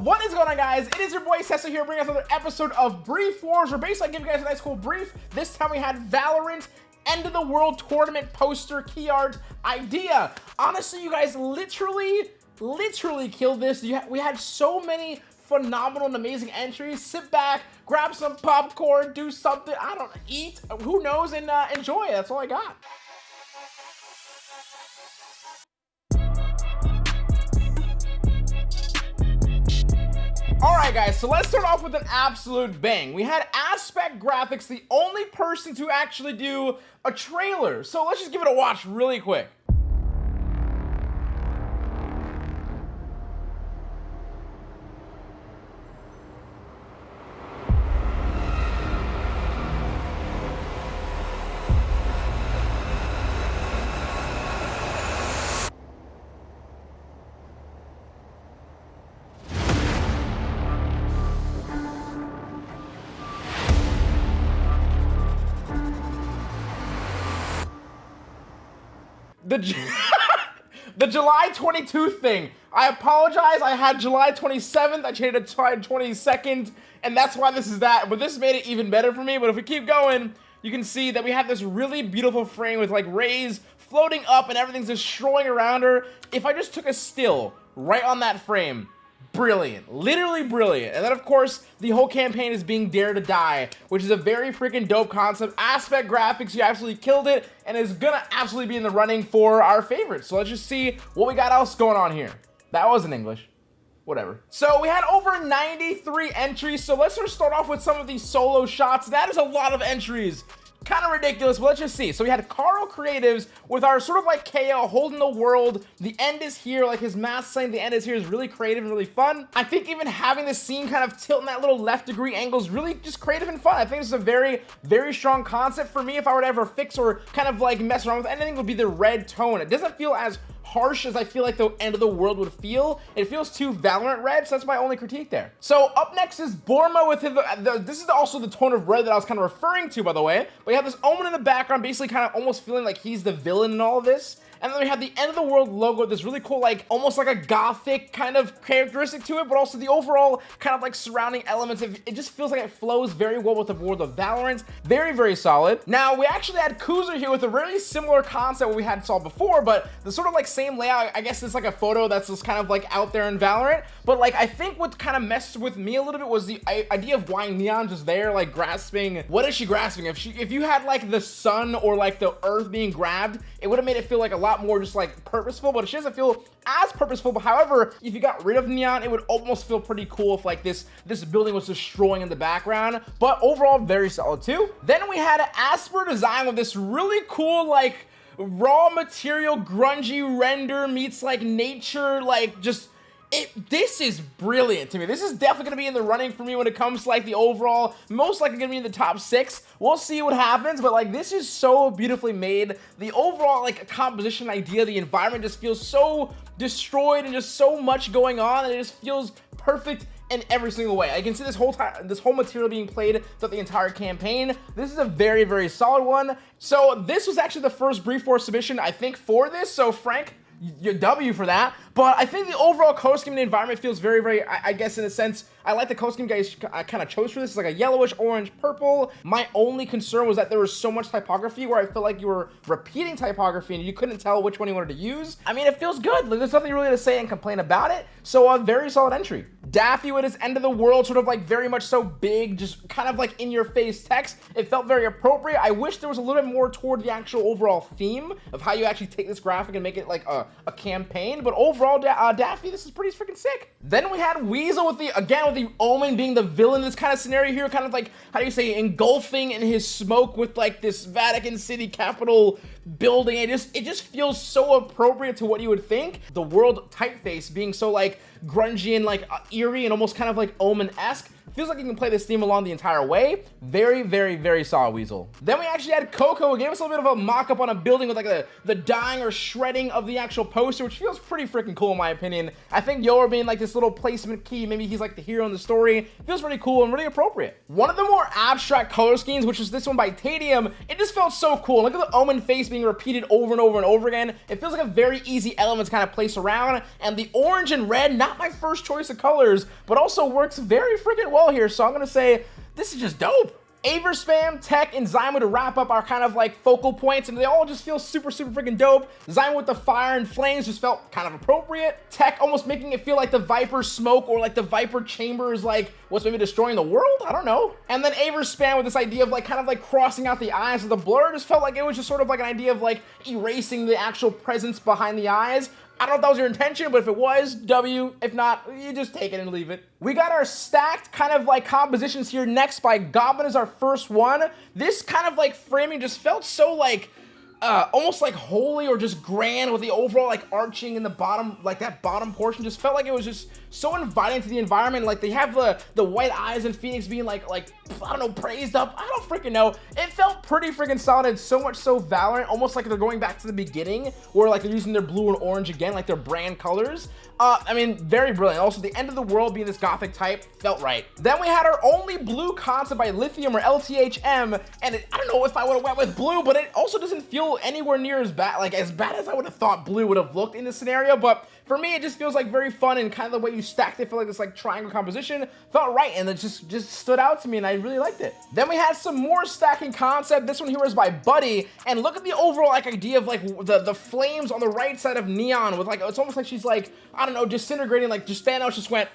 what is going on guys? It is your boy Cecil here bringing us another episode of Brief Wars. We're basically giving you guys a nice cool brief. This time we had Valorant end of the world tournament poster key art idea. Honestly, you guys literally, literally killed this. Ha we had so many phenomenal and amazing entries. Sit back, grab some popcorn, do something, I don't eat, who knows, and uh, enjoy. That's all I got. Alright guys, so let's start off with an absolute bang. We had Aspect Graphics, the only person to actually do a trailer. So let's just give it a watch really quick. The the July 22 thing. I apologize. I had July 27th. I changed it to July 22nd, and that's why this is that. But this made it even better for me. But if we keep going, you can see that we have this really beautiful frame with like rays floating up and everything's destroying around her. If I just took a still right on that frame, brilliant literally brilliant. And then of course the whole campaign is being dare to die which is a very freaking dope concept. Aspect graphics you absolutely killed it and is gonna absolutely be in the running for our favorites. So let's just see what we got else going on here. That wasn't english. Whatever. So we had over 93 entries so let's just start off with some of these solo shots. That is a lot of entries kind of ridiculous, but let's just see. So we had Carl Creatives with our sort of like KO holding the world. The end is here, like his mask saying the end is here is really creative and really fun. I think even having this scene kind of tilt in that little left degree angle is really just creative and fun. I think this is a very, very strong concept for me. If I were to ever fix or kind of like mess around with anything, would be the red tone. It doesn't feel as harsh as I feel like the end of the world would feel. It feels too Valorant red, so that's my only critique there. So up next is Borma with his, the, this is also the tone of red that I was kind of referring to, by the way. But you have this Omen in the background, basically kind of almost feeling like he's the villain in all of this. And then we have the end of the world logo, this really cool, like almost like a gothic kind of characteristic to it, but also the overall kind of like surrounding elements. Of, it just feels like it flows very well with the world of Valorant. Very, very solid. Now, we actually had Kuzer here with a really similar concept we had saw before, but the sort of like same layout. I guess it's like a photo that's just kind of like out there in Valorant. But like, I think what kind of messed with me a little bit was the idea of why Neon just there, like grasping. What is she grasping? If she, if you had like the sun or like the earth being grabbed, it would have made it feel like a lot lot more just like purposeful, but she doesn't feel as purposeful. But however, if you got rid of Neon, it would almost feel pretty cool if like this, this building was destroying in the background. But overall, very solid too. Then we had an Asper design with this really cool like raw material grungy render meets like nature like just it this is brilliant to me this is definitely going to be in the running for me when it comes to like the overall most likely going to be in the top six we'll see what happens but like this is so beautifully made the overall like composition idea the environment just feels so destroyed and just so much going on and it just feels perfect in every single way. I can see this whole time, this whole material being played throughout the entire campaign. This is a very, very solid one. So this was actually the first Brief Wars submission, I think, for this. So Frank, your W for that. But I think the overall and the environment feels very, very, I, I guess in a sense, I like the color scheme guys I kind of chose for this. It's like a yellowish, orange, purple. My only concern was that there was so much typography where I felt like you were repeating typography and you couldn't tell which one you wanted to use. I mean, it feels good. Like, there's nothing really to say and complain about it. So a very solid entry. Daffy with his end of the world, sort of like very much so big, just kind of like in your face text. It felt very appropriate. I wish there was a little bit more toward the actual overall theme of how you actually take this graphic and make it like a, a campaign. But overall, da uh, Daffy, this is pretty freaking sick. Then we had Weasel with the, again, with the Omen being the villain in this kind of scenario here, kind of like, how do you say, engulfing in his smoke with like this Vatican City Capitol building. It just, it just feels so appropriate to what you would think. The world typeface being so like grungy and like uh, eerie and almost kind of like Omen-esque Feels like you can play this theme along the entire way. Very, very, very solid Weasel. Then we actually had Coco, who gave us a little bit of a mock-up on a building with like a, the dying or shredding of the actual poster, which feels pretty freaking cool in my opinion. I think Yoru being like this little placement key, maybe he's like the hero in the story, feels really cool and really appropriate. One of the more abstract color schemes, which is this one by Tadium, it just felt so cool. Look at the Omen face being repeated over and over and over again. It feels like a very easy element to kind of place around, and the orange and red, not my first choice of colors, but also works very freaking well here, so I'm gonna say this is just dope. Aver Spam, Tech, and Zyma to wrap up our kind of like focal points, and they all just feel super, super freaking dope. Zyma with the fire and flames just felt kind of appropriate. Tech almost making it feel like the Viper smoke or like the Viper chamber is like what's maybe destroying the world? I don't know. And then Aver Spam with this idea of like kind of like crossing out the eyes of the blur just felt like it was just sort of like an idea of like erasing the actual presence behind the eyes. I don't know if that was your intention, but if it was, W. If not, you just take it and leave it. We got our stacked kind of like compositions here next by Goblin is our first one. This kind of like framing just felt so like uh, almost like holy or just grand with the overall like arching in the bottom, like that bottom portion just felt like it was just so inviting to the environment. Like they have the the white eyes and Phoenix being like like I don't know praised up. I don't freaking know. It felt pretty freaking solid. So much so Valorant, almost like they're going back to the beginning, where like they're using their blue and orange again, like their brand colors. Uh, I mean, very brilliant. Also, the end of the world being this gothic type felt right. Then we had our only blue concept by Lithium or LTHM, and it, I don't know if I would have went with blue, but it also doesn't feel anywhere near as bad, like as bad as I would have thought blue would have looked in this scenario. But for me, it just feels like very fun and kind of the way you stacked it, feel like this like triangle composition felt right, and it just just stood out to me, and I really liked it. Then we had some more stacking concept. This one here was by Buddy, and look at the overall like idea of like the the flames on the right side of Neon with like it's almost like she's like I don't know disintegrating like just Thanos just went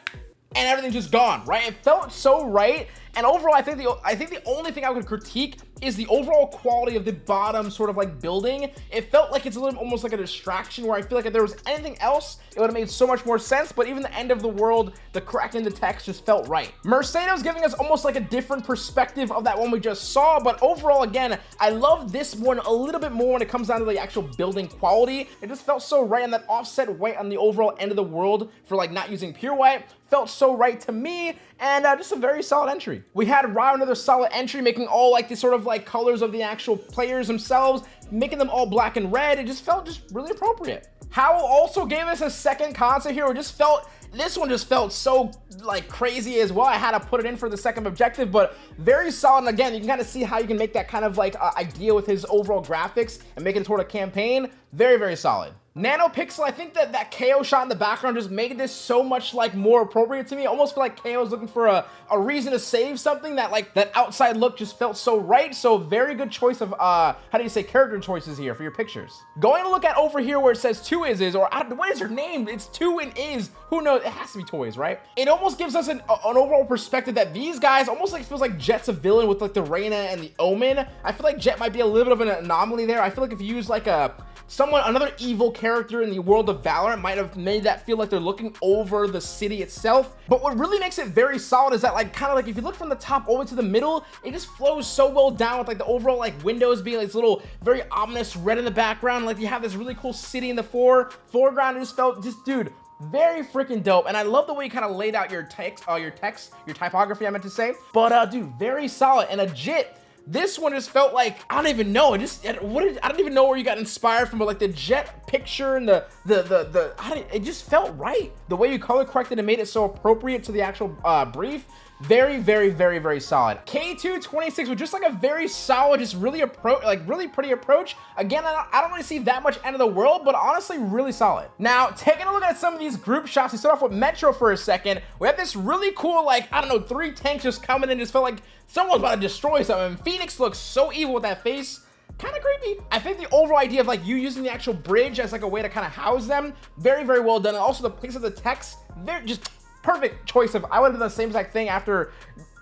and everything's just gone, right? It felt so right. And overall, I think the I think the only thing I would critique is the overall quality of the bottom sort of like building. It felt like it's a little almost like a distraction where I feel like if there was anything else, it would have made so much more sense. But even the end of the world, the crack in the text just felt right. Mercedes giving us almost like a different perspective of that one we just saw. But overall, again, I love this one a little bit more when it comes down to the actual building quality. It just felt so right on that offset white on the overall end of the world for like not using pure white felt so right to me and uh, just a very solid entry. We had Rao another solid entry making all like the sort of like colors of the actual players themselves making them all black and red it just felt just really appropriate. Howell also gave us a second concept here. Just felt this one just felt so like crazy as well. I had to put it in for the second objective, but very solid. And again, you can kind of see how you can make that kind of like uh, idea with his overall graphics and make it toward a campaign. Very, very solid. Nanopixel, I think that that KO shot in the background just made this so much like more appropriate to me. I almost feel like KO is looking for a, a reason to save something that like that outside look just felt so right. So very good choice of, uh, how do you say character choices here for your pictures. Going to look at over here where it says two is is, or what is your name? It's two and is. Who knows? It has to be toys, right? It almost gives us an, an overall perspective that these guys almost like feels like Jett's a villain with like the Reyna and the Omen. I feel like Jett might be a little bit of an anomaly there. I feel like if you use like a someone, another evil character in the world of Valorant might have made that feel like they're looking over the city itself. But what really makes it very solid is that like kind of like if you look from the top over to the middle, it just flows so well down with like the overall like windows being like this little very ominous red in the background. Like you have this really cool city in the fore foreground. It just felt just dude, very freaking dope and i love the way you kind of laid out your text uh your text your typography i meant to say but uh dude very solid and jit this one just felt like I don't even know. It just what did, I don't even know where you got inspired from, but like the Jett picture and the the the the it just felt right. The way you color corrected and made it so appropriate to the actual uh, brief very, very, very, very solid. K226 was just like a very solid, just really approach, like really pretty approach. Again, I don't, I don't really see that much end of the world, but honestly, really solid. Now, taking a look at some of these group shots, we start off with Metro for a second. We have this really cool, like, I don't know, three tanks just coming in, just felt like someone's about to destroy something. Phoenix looks so evil with that face kind of creepy. I think the overall idea of like you using the actual bridge as like a way to kind of house them, very, very well done. And also the place of the text, they're just perfect choice of, I would have done the same exact thing after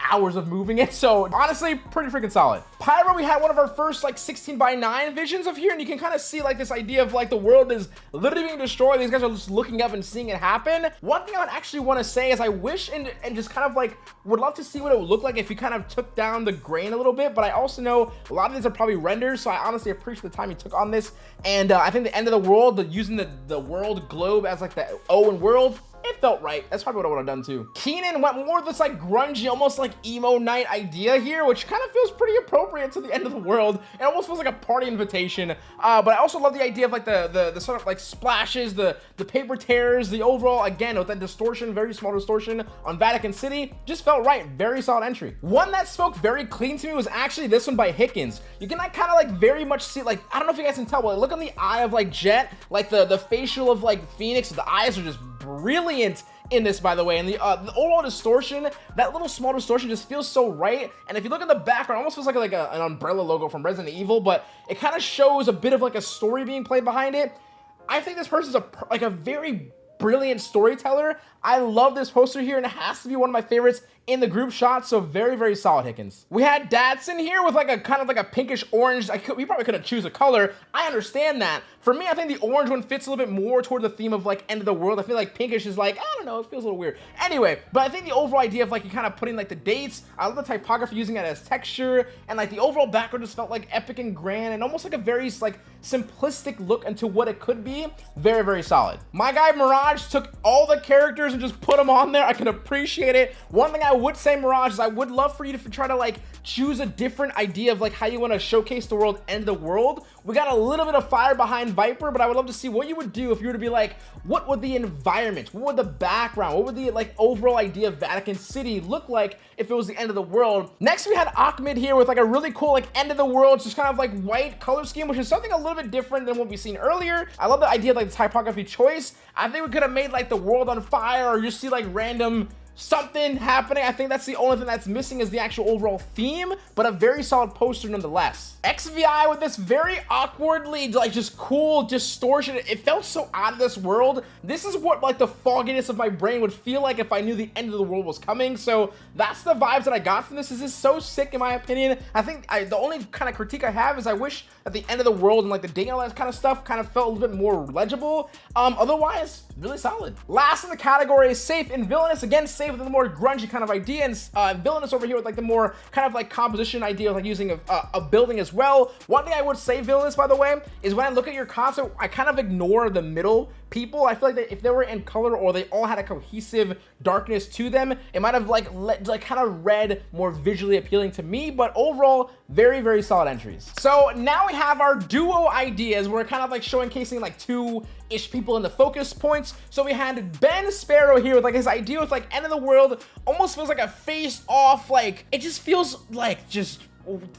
hours of moving it. So honestly, pretty freaking solid. Pyro, we had one of our first like 16 by 9 visions of here, and you can kind of see like this idea of like the world is literally being destroyed. These guys are just looking up and seeing it happen. One thing I would actually want to say is I wish and, and just kind of like would love to see what it would look like if you kind of took down the grain a little bit, but I also know a lot of these are probably renders, so I honestly appreciate the time you took on this. And uh, I think the end of the world, the, using the, the world globe as like the Owen world, it felt right. That's probably what I would have done too. Keenan went more of this like grungy, almost like emo night idea here, which kind of feels pretty appropriate to the end of the world. It almost feels like a party invitation. Uh, but I also love the idea of like the, the, the sort of like splashes, the, the paper tears, the overall, again, with that distortion, very small distortion on Vatican City, just felt right. Very solid entry. One that spoke very clean to me was actually this one by Hickens. You can like, kind of like very much see, like, I don't know if you guys can tell, but look on the eye of like Jett, like the, the facial of like Phoenix, the eyes are just brilliant in this, by the way. And the, uh, the overall distortion, that little small distortion just feels so right. And if you look at the background, almost feels like, like a, an umbrella logo from Resident Evil, but it kind of shows a bit of like a story being played behind it. I think this person's a like a very brilliant storyteller. I love this poster here, and it has to be one of my favorites in the group shot, so very, very solid, Hickens. We had Dadson here with like a kind of like a pinkish orange. I could, we probably could have choose a color. I understand that. For me, I think the orange one fits a little bit more toward the theme of like end of the world. I feel like pinkish is like, I don't know, it feels a little weird. Anyway, but I think the overall idea of like you kind of putting like the dates, I love the typography using it as texture, and like the overall background just felt like epic and grand and almost like a very like simplistic look into what it could be. Very, very solid. My guy Mirage took all the characters and just put them on there. I can appreciate it. One thing I would say, Mirage, is I would love for you to try to like choose a different idea of like how you want to showcase the world and the world. We got a little bit of fire behind Viper, but I would love to see what you would do if you were to be like, what would the environment, what would the background, what would the like overall idea of Vatican City look like if it was the end of the world? Next, we had Ahmed here with like a really cool like end of the world, just kind of like white color scheme, which is something a little bit different than what we've seen earlier. I love the idea of like the typography choice. I think we could have made like the world on fire or just see like random something happening. I think that's the only thing that's missing is the actual overall theme, but a very solid poster nonetheless. XVI with this very awkwardly, like just cool distortion. It felt so out of this world. This is what like the fogginess of my brain would feel like if I knew the end of the world was coming. So that's the vibes that I got from this. This is so sick in my opinion. I think I, the only kind of critique I have is I wish at the end of the world and like the date and all that kind of stuff kind of felt a little bit more legible. Um, otherwise, really solid. Last in the category is safe and villainous. Again, safe with the more grungy kind of idea, and uh, villainous over here with like the more kind of like composition idea like using a, a, a building as well. One thing I would say villainous, by the way, is when I look at your concept, I kind of ignore the middle people. I feel like that if they were in color or they all had a cohesive darkness to them, it might have like let, like kind of read more visually appealing to me, but overall, very, very solid entries. So now we have our duo ideas. We're kind of like showcasing like two ish people in the focus points. So we had Ben Sparrow here with like his idea with like end of the world, almost feels like a face off, like it just feels like just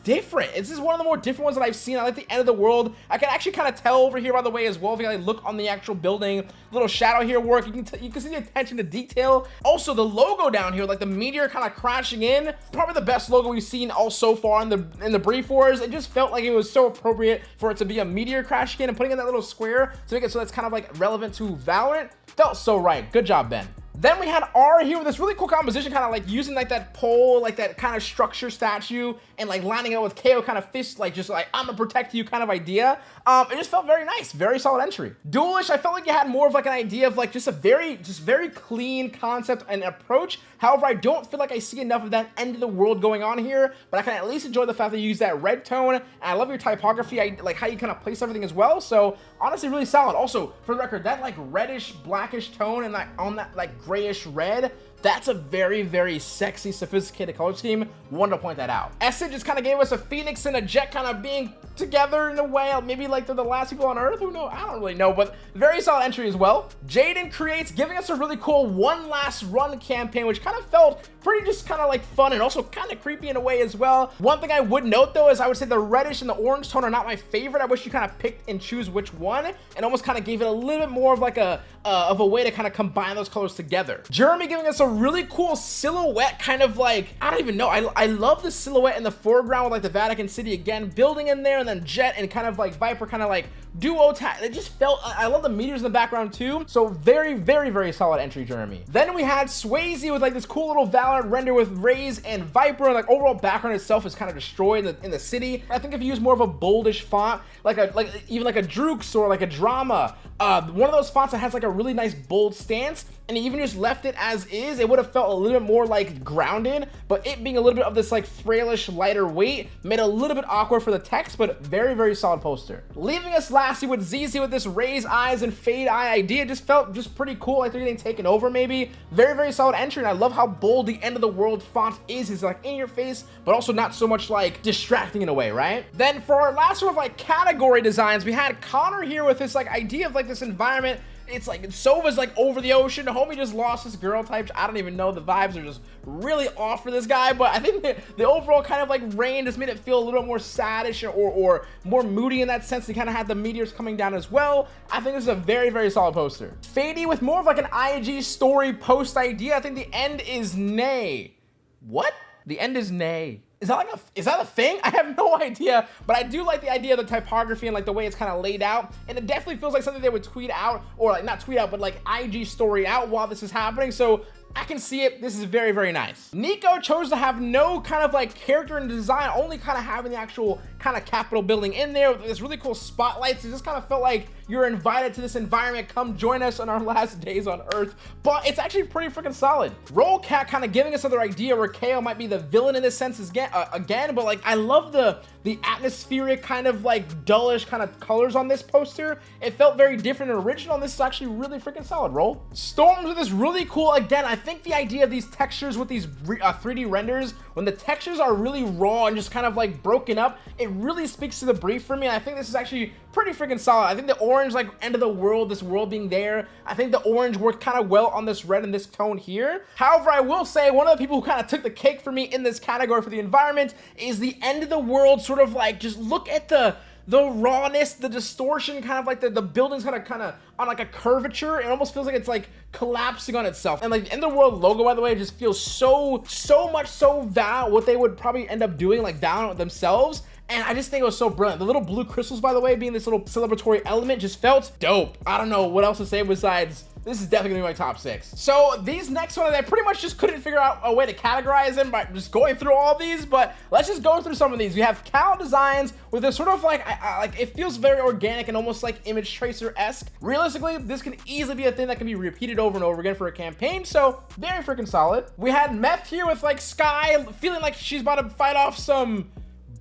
different. This is one of the more different ones that I've seen. I like the end of the world. I can actually kind of tell over here, by the way, as well, if you like, look on the actual building, little shadow here work. You can, you can see the attention to detail. Also, the logo down here, like the meteor kind of crashing in, probably the best logo we've seen all so far in the in the brief wars. It just felt like it was so appropriate for it to be a meteor crashing in and putting in that little square to make it so that's kind of like relevant to Valorant. Felt so right. Good job, Ben. Then we had R here with this really cool composition, kind of like using like that pole, like that kind of structure statue, and like lining it up with KO kind of fist, like just like I'm gonna protect you kind of idea. Um, it just felt very nice, very solid entry. Duelish, I felt like you had more of like an idea of like just a very, just very clean concept and approach. However, I don't feel like I see enough of that end of the world going on here, but I can at least enjoy the fact that you use that red tone, and I love your typography, I like how you kind of place everything as well. So honestly, really solid. Also, for the record, that like reddish, blackish tone and like on that like grayish red that's a very, very sexy, sophisticated color scheme. Wanted to point that out. Essence just kind of gave us a Phoenix and a Jett kind of being together in a way. Maybe like they're the last people on Earth. Who knows? I don't really know, but very solid entry as well. Jaden creates, giving us a really cool one last run campaign, which kind of felt pretty just kind of like fun and also kind of creepy in a way as well. One thing I would note though is I would say the reddish and the orange tone are not my favorite. I wish you kind of picked and choose which one and almost kind of gave it a little bit more of like a uh, of a way to kind of combine those colors together. Jeremy giving us a really cool silhouette kind of like, I don't even know. I, I love the silhouette in the foreground with like the Vatican City again, building in there and then Jett and kind of like Viper kind of like duo tag. It just felt, I love the meters in the background too. So very, very, very solid entry, Jeremy. Then we had Swayze with like this cool little Valorant render with Raze and Viper. And like overall background itself is kind of destroyed in the, in the city. I think if you use more of a boldish font, like a, like even like a Droox or like a Drama, uh, one of those fonts that has like a really nice bold stance, and even just left it as is, it would have felt a little bit more like grounded, but it being a little bit of this like frailish, lighter weight made a little bit awkward for the text, but very, very solid poster. Leaving us last classy with ZZ with this Raze eyes and fade eye idea. Just felt just pretty cool, like they're taken over maybe. Very, very solid entry, and I love how bold the end of the world font is. It's like in your face, but also not so much like distracting in a way, right? Then for our last sort of like category designs, we had Connor here with this like idea of like this environment it's like Sova's like over the ocean. Homie just lost his girl type. I don't even know. The vibes are just really off for this guy. But I think the, the overall kind of like rain just made it feel a little more saddish or, or more moody in that sense. They kind of had the meteors coming down as well. I think this is a very, very solid poster. Fady with more of like an IG story post idea. I think the end is nay. What? The end is nay. Is that like a, is that a thing? I have no idea, but I do like the idea of the typography and like the way it's kind of laid out. And it definitely feels like something they would tweet out or like not tweet out, but like IG story out while this is happening. So I can see it. This is very, very nice. Nico chose to have no kind of like character and design, only kind of having the actual kind of capital building in there with this really cool spotlights. It just kind of felt like you're invited to this environment. Come join us on our last days on Earth. But it's actually pretty freaking solid. Roll Cat kind of giving us another idea where KO might be the villain in this sense again, uh, again. But like, I love the the atmospheric kind of like dullish kind of colors on this poster. It felt very different and original. And this is actually really freaking solid. Roll. Storms with this really cool. Again, I think the idea of these textures with these uh, 3D renders, when the textures are really raw and just kind of like broken up, it really speaks to the brief for me. I think this is actually pretty freaking solid. I think the orange, like end of the world, this world being there, I think the orange worked kind of well on this red and this tone here. However, I will say one of the people who kind of took the cake for me in this category for the environment is the end of the world sort of like, just look at the the rawness, the distortion, kind of like the, the building's kind of kind of on like a curvature. It almost feels like it's like collapsing on itself. And like the end the world logo, by the way, just feels so, so much so val what they would probably end up doing like down themselves and I just think it was so brilliant. The little blue crystals, by the way, being this little celebratory element just felt dope. I don't know what else to say besides this is definitely gonna be my top six. So these next ones, I pretty much just couldn't figure out a way to categorize them by just going through all these, but let's just go through some of these. We have Cal Designs with this sort of like, I, I, like it feels very organic and almost like image tracer-esque. Realistically, this can easily be a thing that can be repeated over and over again for a campaign, so very freaking solid. We had Meth here with like Skye feeling like she's about to fight off some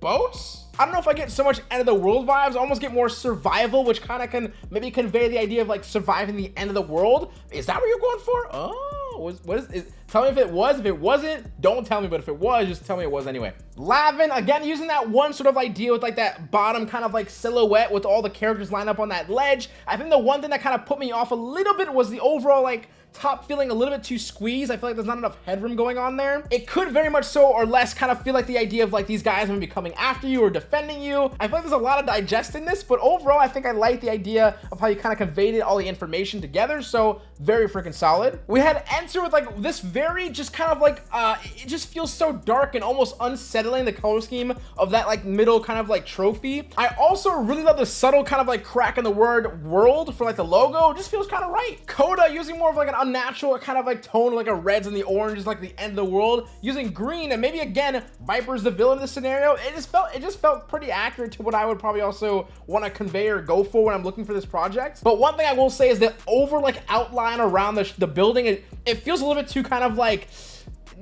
boats? I don't know if I get so much end of the world vibes. I almost get more survival, which kind of can maybe convey the idea of like surviving the end of the world. Is that what you're going for? Oh, what what is, is tell me if it was. If it wasn't, don't tell me. But if it was, just tell me it was anyway. Lavin, again, using that one sort of idea with like that bottom kind of like silhouette with all the characters lined up on that ledge. I think the one thing that kind of put me off a little bit was the overall like top feeling a little bit too squeezed. I feel like there's not enough headroom going on there. It could very much so or less kind of feel like the idea of like these guys are gonna be coming after you or defending you. I feel like there's a lot of digest in this, but overall, I think I like the idea of how you kind of conveyed all the information together. So very freaking solid. We had Enter with like this very just kind of like, uh, it just feels so dark and almost unsettling the color scheme of that like middle kind of like trophy. I also really love the subtle kind of like crack in the word world for like the logo. It just feels kind of right. Coda using more of like an unnatural kind of like tone, like a reds and the oranges, like the end of the world. Using green and maybe again, Viper's the villain in this scenario. It just felt, it just felt pretty accurate to what I would probably also want to convey or go for when I'm looking for this project. But one thing I will say is that over like outline around the, the building, it, it feels a little bit too kind of like,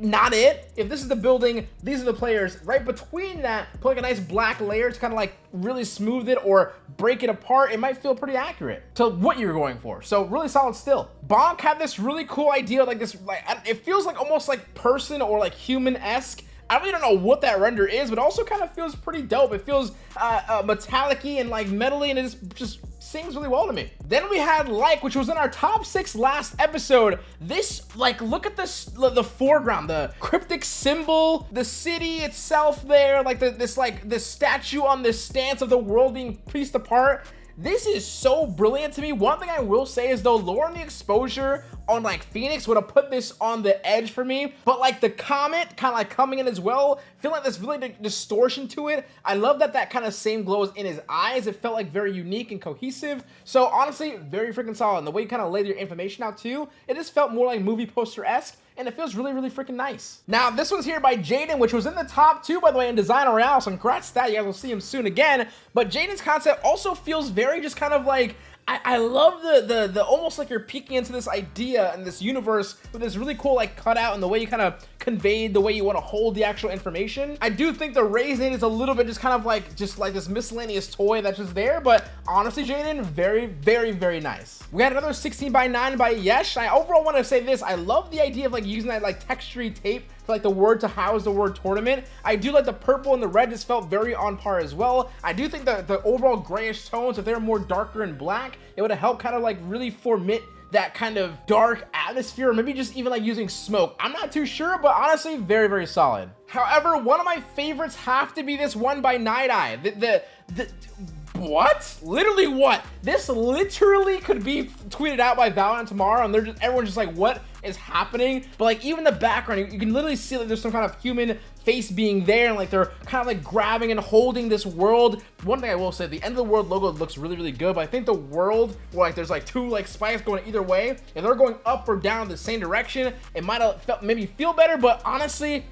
not it. If this is the building, these are the players. Right between that, put like a nice black layer to kind of like really smooth it or break it apart. It might feel pretty accurate to what you're going for. So really solid still. Bonk had this really cool idea, like this, like it feels like almost like person or like human-esque I really don't know what that render is, but also kind of feels pretty dope. It feels uh, uh, metallic and like metally, and it just, just sings really well to me. Then we had Like, which was in our top six last episode. This, like, look at this, the foreground, the cryptic symbol, the city itself there, like the, this, like, this statue on this stance of the world being pieced apart. This is so brilliant to me. One thing I will say is though, lowering the exposure on like Phoenix would have put this on the edge for me. But like the Comet kind of like coming in as well, feeling like there's really distortion to it. I love that that kind of same glow is in his eyes. It felt like very unique and cohesive. So honestly, very freaking solid. And the way you kind of laid your information out too, it just felt more like movie poster-esque and it feels really, really freaking nice. Now, this one's here by Jaden, which was in the top two, by the way, in Design Royale, so congrats to that. You guys will see him soon again. But Jaden's concept also feels very just kind of like I, I love the, the the almost like you're peeking into this idea and this universe with this really cool like cutout and the way you kind of conveyed the way you want to hold the actual information. I do think the Raisin is a little bit just kind of like just like this miscellaneous toy that's just there, but honestly, Jaden, very, very, very nice. We had another 16 by 9 by Yesh. I overall want to say this. I love the idea of like using that like textury tape like the word to house the word tournament. I do like the purple and the red just felt very on par as well. I do think that the overall grayish tones, if they're more darker and black, it would have helped kind of like really formit that kind of dark atmosphere, or maybe just even like using smoke. I'm not too sure, but honestly, very, very solid. However, one of my favorites have to be this one by Night Eye. The, the, the what? Literally what? This literally could be tweeted out by Valorant tomorrow and they're just everyone's just like, what is happening? But like even the background, you, you can literally see like there's some kind of human face being there and like they're kind of like grabbing and holding this world. One thing I will say, the end of the world logo looks really, really good, but I think the world where like there's like two like spikes going either way, if they're going up or down the same direction, it might have felt maybe feel better, but honestly,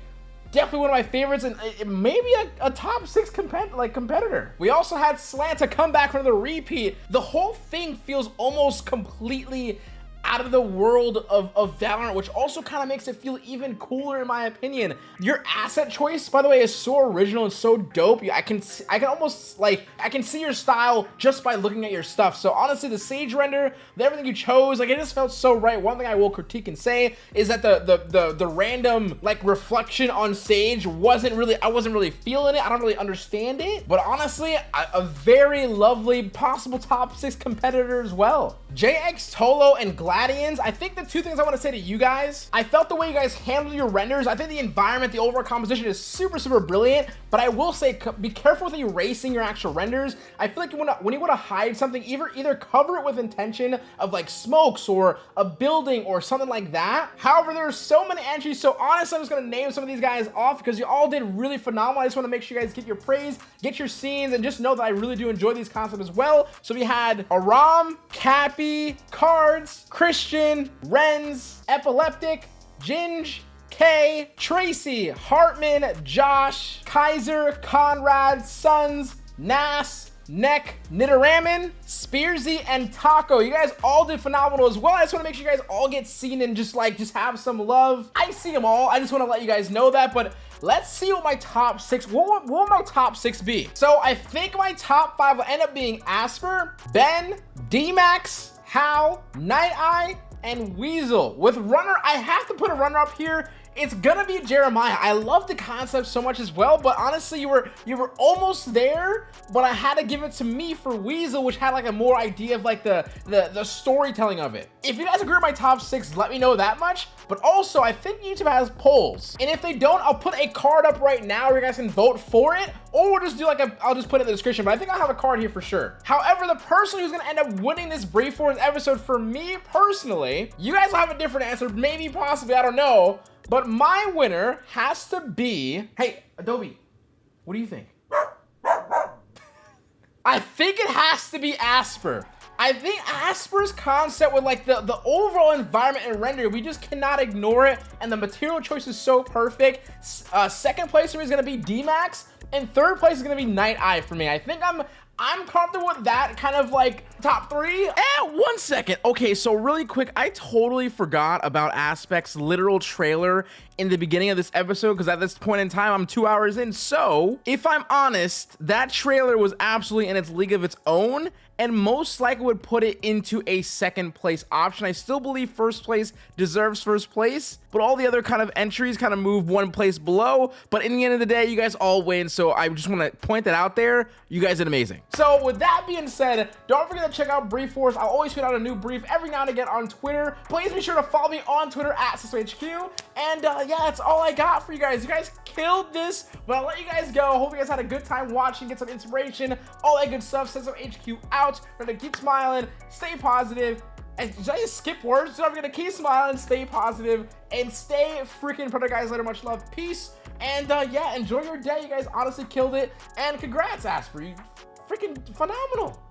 definitely one of my favorites uh, and maybe a, a top six compet like competitor. We also had Slanta come back from the repeat. The whole thing feels almost completely out of the world of, of Valorant, which also kind of makes it feel even cooler in my opinion. Your asset choice, by the way, is so original and so dope. I can I can almost like I can see your style just by looking at your stuff. So honestly, the Sage render, the, everything you chose, like it just felt so right. One thing I will critique and say is that the the the, the random like reflection on Sage wasn't really I wasn't really feeling it. I don't really understand it. But honestly, a, a very lovely possible top six competitor as well. JX Tolo and Gladians, I think the two things I want to say to you guys, I felt the way you guys handled your renders, I think the environment, the overall composition is super, super brilliant, but I will say, be careful with erasing your actual renders. I feel like wanna, when you want to hide something, either, either cover it with intention of like smokes or a building or something like that. However, there are so many entries, so honestly, I'm just going to name some of these guys off because you all did really phenomenal. I just want to make sure you guys get your praise, get your scenes, and just know that I really do enjoy these concepts as well. So we had Aram, Cappy, Cards, Christian, Renz, Epileptic, Ginge, K, Tracy, Hartman, Josh, Kaiser, Conrad, Sons, Nas, Neck, Nidaraman, Spearsy, and Taco. You guys all did phenomenal as well. I just want to make sure you guys all get seen and just like, just have some love. I see them all. I just want to let you guys know that, but let's see what my top six, what, what will my top six be? So I think my top five will end up being Asper, Ben, D-Max, Hal, Night Eye, and Weasel. With Runner, I have to put a runner up here it's gonna be Jeremiah. I love the concept so much as well, but honestly, you were you were almost there, but I had to give it to me for Weasel, which had like a more idea of like the, the, the storytelling of it. If you guys agree with my top six, let me know that much. But also, I think YouTube has polls. And if they don't, I'll put a card up right now where you guys can vote for it, or we'll just do like a, I'll just put it in the description, but I think I'll have a card here for sure. However, the person who's gonna end up winning this Brief Wars episode for me personally, you guys will have a different answer, maybe possibly, I don't know, but my winner has to be, hey, Adobe, what do you think? I think it has to be Asper. I think Asper's concept with like the, the overall environment and render, we just cannot ignore it. And the material choice is so perfect. Uh, second place for me is going to be D-Max. And third place is going to be Night Eye for me. I think I'm I'm comfortable with that kind of like top three. And one second. Okay, so really quick, I totally forgot about Aspect's literal trailer in the beginning of this episode because at this point in time, I'm two hours in. So if I'm honest, that trailer was absolutely in its league of its own and most likely would put it into a second place option. I still believe first place deserves first place, but all the other kind of entries kind of move one place below. But in the end of the day, you guys all win. So I just want to point that out there. You guys did amazing. So with that being said, don't forget to check out Brief Wars. I'll always put out a new brief every now and again on Twitter. Please be sure to follow me on Twitter at SysHQ. And uh, yeah, that's all I got for you guys. You guys killed this, but I'll let you guys go. Hope you guys had a good time watching, get some inspiration, all that good stuff. Send out. Remember to keep smiling, stay positive, and did I just skip words? So I'm gonna keep smiling, stay positive, and stay freaking product guys later. Much love, peace, and uh, yeah, enjoy your day. You guys honestly killed it, and congrats, Asper. You freaking phenomenal.